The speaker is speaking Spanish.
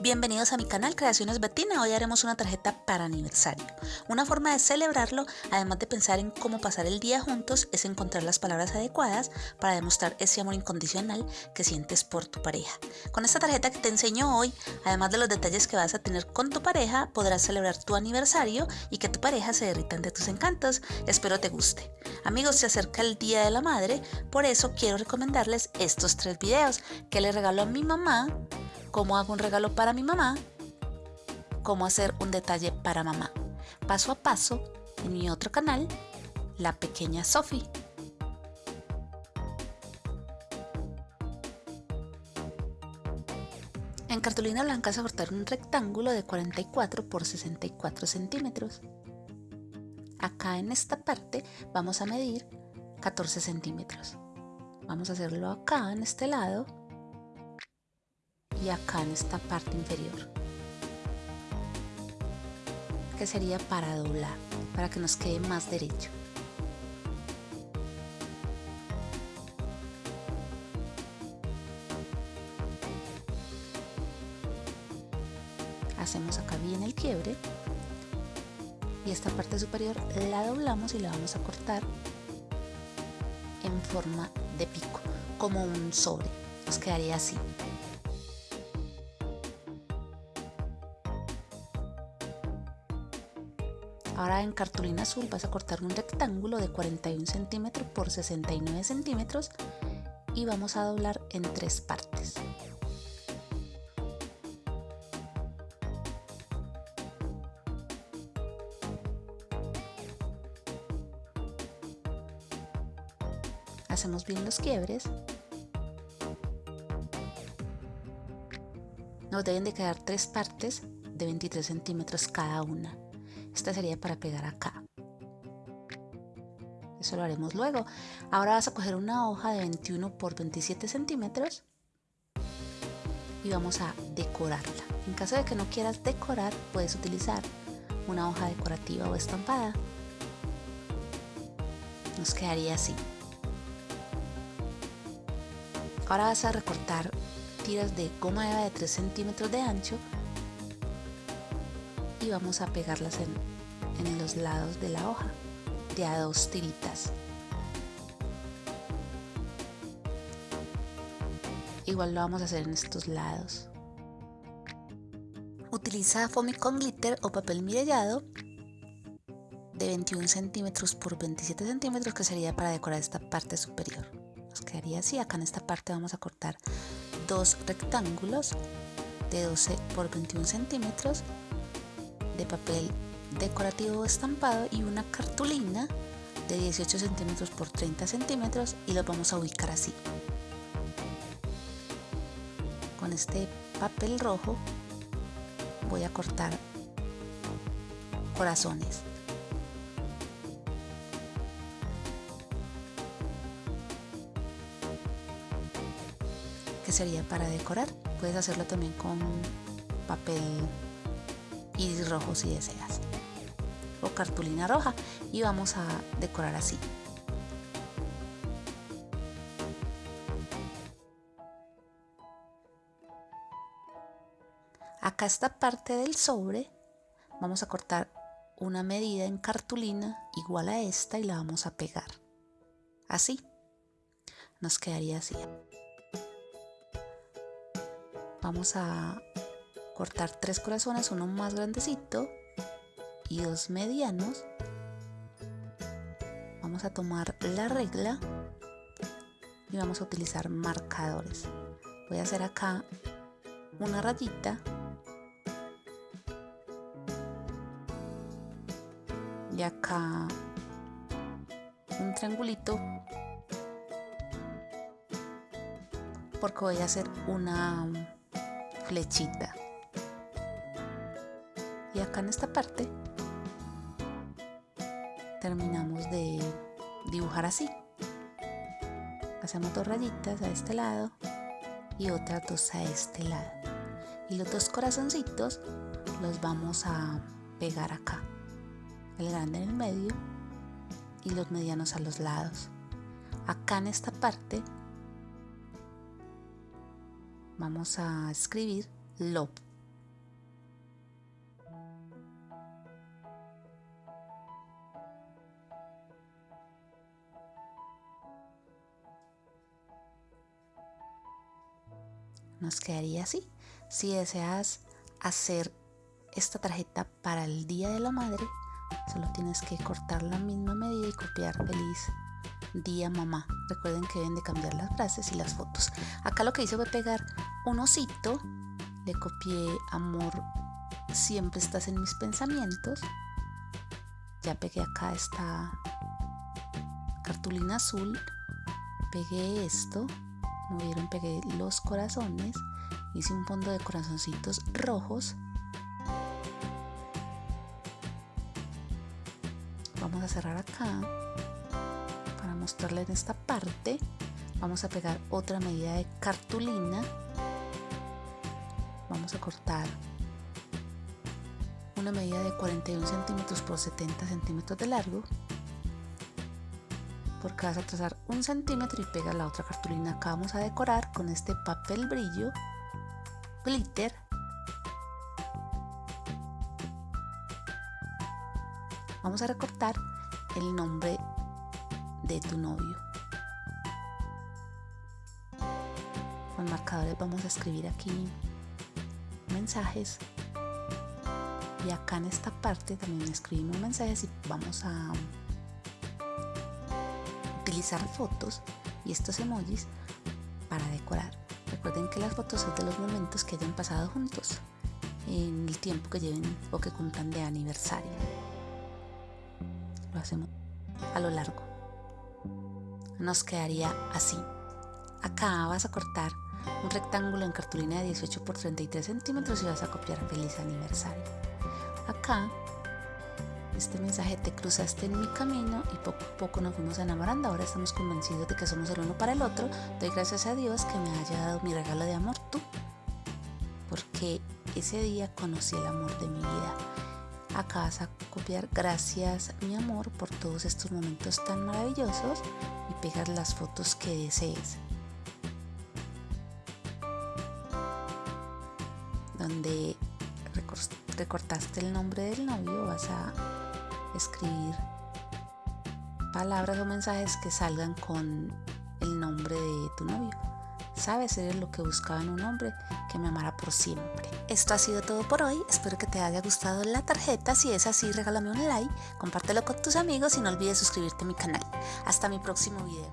Bienvenidos a mi canal Creaciones Betina. Hoy haremos una tarjeta para aniversario. Una forma de celebrarlo, además de pensar en cómo pasar el día juntos, es encontrar las palabras adecuadas para demostrar ese amor incondicional que sientes por tu pareja. Con esta tarjeta que te enseño hoy, además de los detalles que vas a tener con tu pareja, podrás celebrar tu aniversario y que tu pareja se derrita de tus encantos. Espero te guste. Amigos, se acerca el Día de la Madre, por eso quiero recomendarles estos tres videos que le regalo a mi mamá cómo hago un regalo para mi mamá, cómo hacer un detalle para mamá. Paso a paso en mi otro canal, La Pequeña Sophie. En cartulina blanca vas a cortar un rectángulo de 44 por 64 centímetros. Acá en esta parte vamos a medir 14 centímetros. Vamos a hacerlo acá en este lado acá en esta parte inferior que sería para doblar para que nos quede más derecho. Hacemos acá bien el quiebre y esta parte superior la doblamos y la vamos a cortar en forma de pico como un sobre. Nos quedaría así Ahora en cartulina azul vas a cortar un rectángulo de 41 centímetros por 69 centímetros y vamos a doblar en tres partes. Hacemos bien los quiebres. Nos deben de quedar tres partes de 23 centímetros cada una. Esta sería para pegar acá. Eso lo haremos luego. Ahora vas a coger una hoja de 21 por 27 centímetros y vamos a decorarla. En caso de que no quieras decorar, puedes utilizar una hoja decorativa o estampada. Nos quedaría así. Ahora vas a recortar tiras de goma eva de 3 centímetros de ancho y vamos a pegarlas en, en los lados de la hoja de a dos tiritas. Igual lo vamos a hacer en estos lados. Utiliza foamy con glitter o papel mirellado de 21 centímetros por 27 centímetros que sería para decorar esta parte superior. Nos quedaría así. Acá en esta parte vamos a cortar dos rectángulos de 12 por 21 centímetros de papel decorativo estampado y una cartulina de 18 centímetros por 30 centímetros y lo vamos a ubicar así. Con este papel rojo voy a cortar corazones. Que sería para decorar. Puedes hacerlo también con papel iris rojo si deseas o cartulina roja y vamos a decorar así. Acá esta parte del sobre vamos a cortar una medida en cartulina igual a esta y la vamos a pegar. Así. Nos quedaría así. Vamos a cortar tres corazones, uno más grandecito y medianos. Vamos a tomar la regla y vamos a utilizar marcadores. Voy a hacer acá una rayita y acá un triangulito porque voy a hacer una flechita y acá en esta parte terminamos de dibujar así. Hacemos dos rayitas a este lado y otras dos a este lado. Y los dos corazoncitos los vamos a pegar acá. El grande en el medio y los medianos a los lados. Acá en esta parte vamos a escribir love Nos quedaría así. Si deseas hacer esta tarjeta para el Día de la Madre, solo tienes que cortar la misma medida y copiar feliz día mamá. Recuerden que deben de cambiar las frases y las fotos. Acá lo que hice fue pegar un osito. Le copié amor, siempre estás en mis pensamientos. Ya pegué acá esta cartulina azul. Pegué esto. Como vieron, pegué los corazones. Hice un fondo de corazoncitos rojos. Vamos a cerrar acá mostrarle en esta parte vamos a pegar otra medida de cartulina vamos a cortar una medida de 41 centímetros por 70 centímetros de largo porque vas a trazar un centímetro y pega la otra cartulina acá vamos a decorar con este papel brillo glitter vamos a recortar el nombre de tu novio. Con marcadores vamos a escribir aquí mensajes y acá en esta parte también escribimos mensajes y vamos a fotos y estos emojis para decorar. Recuerden que las fotos son de los momentos que hayan pasado juntos en el tiempo que lleven o que cumplan de aniversario. Lo hacemos a lo largo nos quedaría así. Acá vas a cortar un rectángulo en cartulina de 18 por 33 centímetros y vas a copiar feliz aniversario. Acá, este mensaje te cruzaste en mi camino y poco a poco nos fuimos enamorando. Ahora estamos convencidos de que somos el uno para el otro. Doy gracias a Dios que me haya dado mi regalo de amor tú, porque ese día conocí el amor de mi vida. Acá vas a copiar gracias mi amor por todos estos momentos tan maravillosos y pegar las fotos que desees. Donde recortaste el nombre del novio vas a escribir palabras o mensajes que salgan con el nombre de tu novio. Sabes, eres lo que buscaba en un hombre que me amara por siempre. Esto ha sido todo por hoy. Espero que te haya gustado la tarjeta. Si es así, regálame un like, compártelo con tus amigos y no olvides suscribirte a mi canal. Hasta mi próximo video.